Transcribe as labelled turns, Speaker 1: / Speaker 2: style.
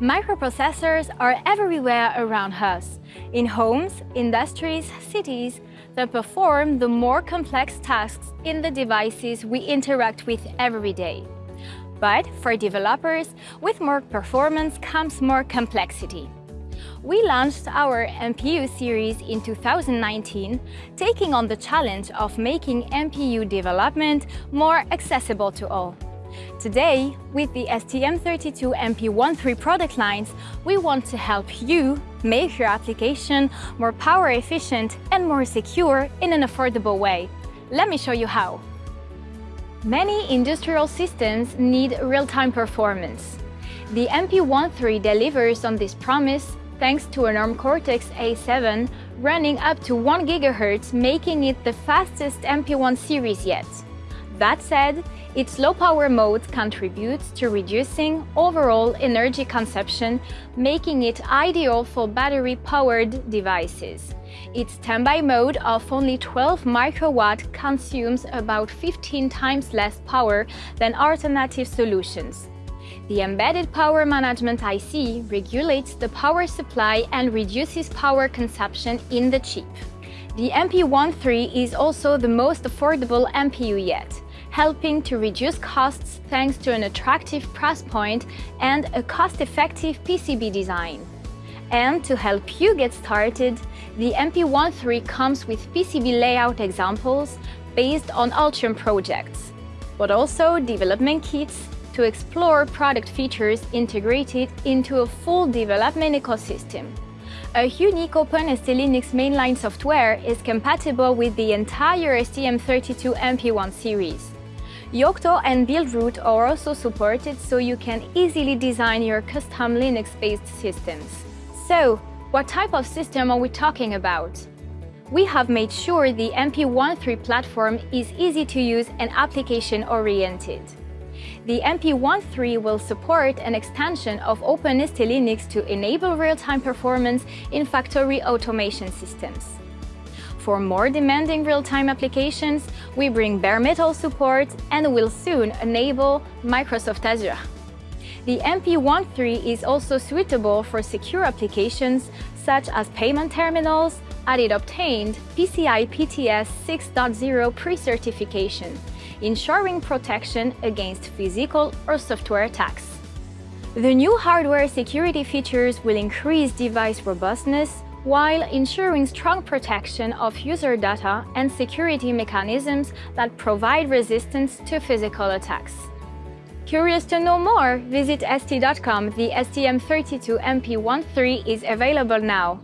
Speaker 1: Microprocessors are everywhere around us, in homes, industries, cities, that perform the more complex tasks in the devices we interact with every day. But for developers, with more performance comes more complexity. We launched our MPU series in 2019, taking on the challenge of making MPU development more accessible to all. Today, with the STM32MP13 product lines, we want to help you make your application more power efficient and more secure in an affordable way. Let me show you how. Many industrial systems need real-time performance. The MP13 delivers on this promise thanks to an ARM Cortex-A7 running up to 1 GHz, making it the fastest MP1 series yet. That said, its low-power mode contributes to reducing overall energy consumption, making it ideal for battery-powered devices. Its standby mode of only 12 microwatt consumes about 15 times less power than alternative solutions. The embedded power management IC regulates the power supply and reduces power consumption in the chip. The MP13 is also the most affordable MPU yet helping to reduce costs thanks to an attractive price point and a cost-effective PCB design. And to help you get started, the MP13 comes with PCB layout examples based on Altium projects, but also development kits to explore product features integrated into a full development ecosystem. A unique OpenST Linux mainline software is compatible with the entire STM32MP1 series. Yocto and Buildroot are also supported so you can easily design your custom Linux-based systems. So, what type of system are we talking about? We have made sure the MP13 platform is easy to use and application-oriented. The MP13 will support an extension of OpenST Linux to enable real-time performance in factory automation systems. For more demanding real-time applications, we bring bare metal support and will soon enable Microsoft Azure. The MP13 is also suitable for secure applications such as payment terminals, and it obtained PCI PTS 6.0 pre-certification, ensuring protection against physical or software attacks. The new hardware security features will increase device robustness, while ensuring strong protection of user data and security mechanisms that provide resistance to physical attacks. Curious to know more? Visit ST.com. The STM32MP13 is available now.